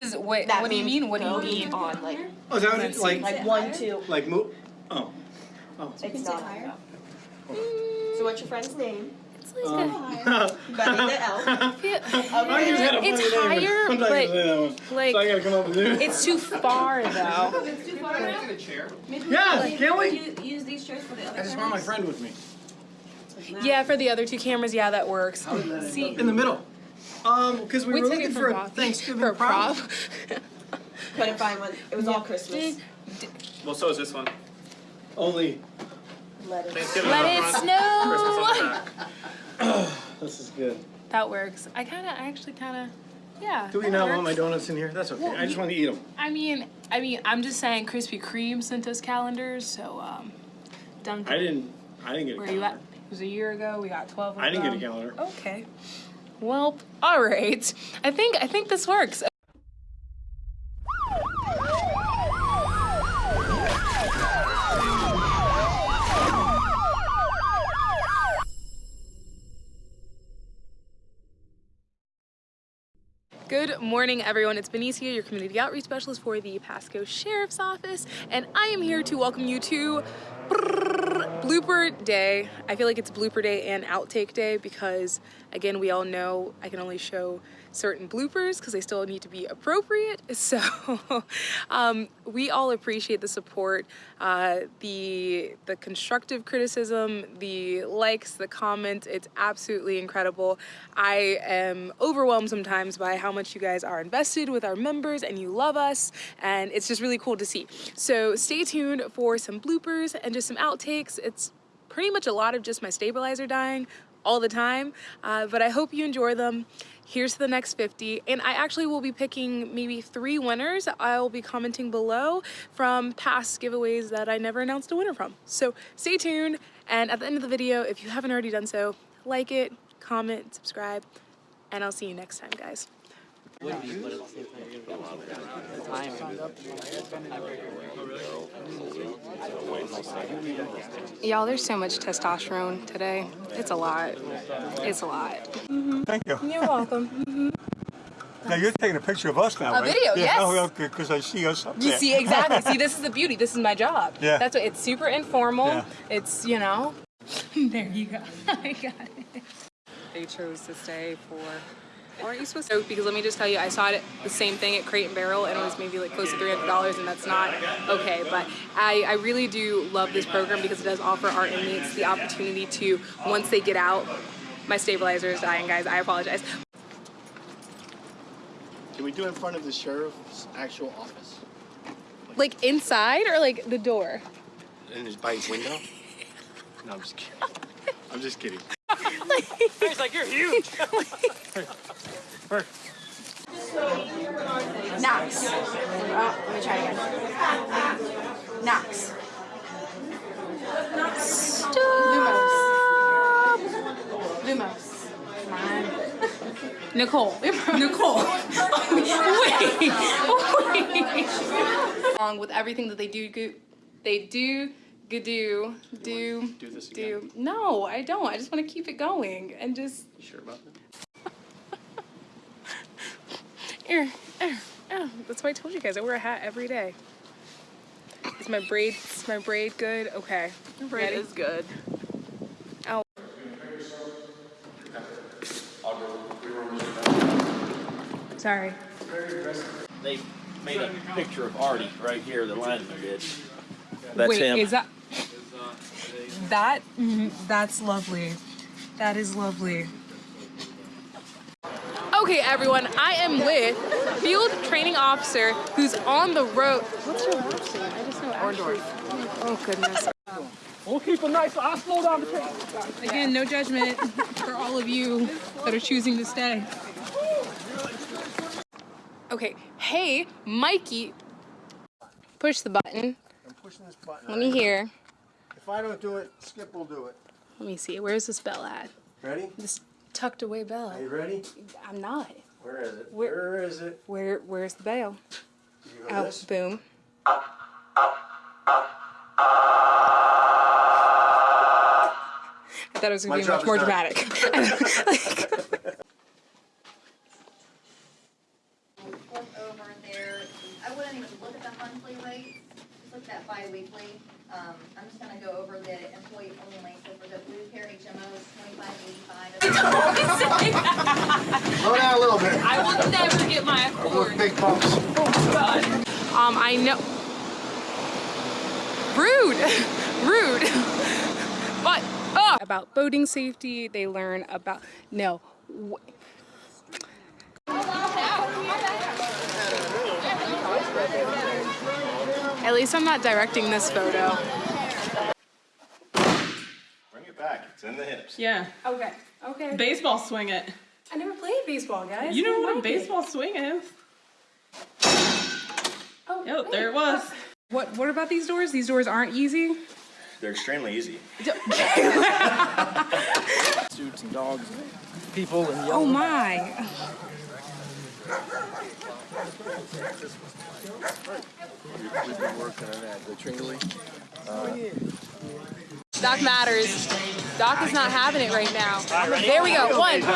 Is- Wait, That what do you means mean? What do you go mean? On like, Oh, is that what it, like, like one, two. like move? Oh. oh. It's not higher. So what's your friend's name? Um, Buddy the elf. I just had a funny It's name, higher, sometimes I but, say that one. like- So I gotta come up with it. It's too far though. Yeah, can't we? You use these chairs for the other I just want my friend with me. Yeah, for the other two cameras, yeah, that works. See, In the middle. Um, cause we we were looking for for a. Thanksgiving For a prop. prop. Couldn't find one. It was all Christmas. Well, so is this one. Only, Lettuce. Thanksgiving Let it front, Christmas on snow. back. this is good. That works. I kind of, I actually kind of, yeah. Do we that not want my donuts in here? That's okay. Well, I just want to eat them. I mean, I mean, I'm just saying Krispy Kreme sent us calendars, so, um, Dunkin'. I didn't, I didn't get a Where you at? It was a year ago. We got 12 of I didn't get a calendar. Okay. Well, all right. I think I think this works. Good morning, everyone. It's Benicia, your community outreach specialist for the Pasco Sheriff's Office, and I am here to welcome you to blooper day. I feel like it's blooper day and outtake day because, again, we all know I can only show certain bloopers because they still need to be appropriate. So, um, we all appreciate the support, uh, the the constructive criticism, the likes, the comments. It's absolutely incredible. I am overwhelmed sometimes by how much you guys are invested with our members and you love us, and it's just really cool to see. So, stay tuned for some bloopers and just some outtakes. It's pretty much a lot of just my stabilizer dying all the time, uh, but I hope you enjoy them. Here's the next 50, and I actually will be picking maybe three winners. I will be commenting below from past giveaways that I never announced a winner from. So stay tuned, and at the end of the video, if you haven't already done so, like it, comment, subscribe, and I'll see you next time, guys. Y'all, there's so much testosterone today. It's a lot. It's a lot. Thank you. You're welcome. Now you're taking a picture of us now, A right? video, yeah. yes. Oh, okay, because I see us You there. see, exactly. see, this is the beauty. This is my job. Yeah. That's what it's super informal. Yeah. It's, you know. there you go. I got it. They chose to stay for. Aren't you supposed to? Because let me just tell you, I saw it the same thing at Crate and Barrel, and it was maybe like close to three hundred dollars, and that's not okay. But I, I really do love this program because it does offer our inmates the opportunity to, once they get out, my stabilizer is dying, guys. I apologize. Can we do it in front of the sheriff's actual office? Like inside or like the door? In his by his window? No, I'm just kidding. I'm just kidding. He's like, you're huge. Nox. Oh, let me try again. Nox. Lumos. Lumos. Come on. Nicole. Nicole. wait. Wait. Along with everything that they do, they do, go- do, do, do this do. No, I don't. I just want to keep it going and just. You sure about that? Er, er, oh, that's why I told you guys I wear a hat every day. Is my braid? Is my braid good? Okay. Braid is good. Oh. Sorry. They made a picture of Artie right here, the lineman did. That's Wait, him. is that that? mhm, That's lovely. That is lovely. Okay, everyone, I am with field training officer who's on the road. What's your last name? I just know Ashley. Oh goodness. We'll keep it nice. I'll slow down the train. Again, no judgment for all of you that are choosing to stay. Okay, hey, Mikey, push the button. I'm pushing this button. Let me hear. If I don't do it, Skip will do it. Let me see. Where's this bell at? Ready? This tucked away bell. Are you ready? I'm not. Where is it? Where- Where is it? Where Where's the bell? Oh, this? boom. I thought it was gonna be much more done. dramatic. Over wouldn't even look at the monthly rates, just look at that bi-weekly. Um, I'm just gonna go over the employee only, so for the BlueCare HMOs, twenty-five eighty-five. Slow down a little bit. I will never get my Those accord. big bumps. Um, I know. Rude, rude. But oh, about boating safety, they learn about no. At least I'm not directing this photo. Bring it back. It's in the hips. Yeah, Okay. Okay. baseball swing it. I never played baseball, guys. You know what a baseball swing is? Oh, Yep, there it was. What What about these doors? These doors aren't easy. They're extremely easy. suits and dogs and people and Oh my. We've been working on that. The Tringley. Doc matters. Doc is not having it right now. There we go. One, two.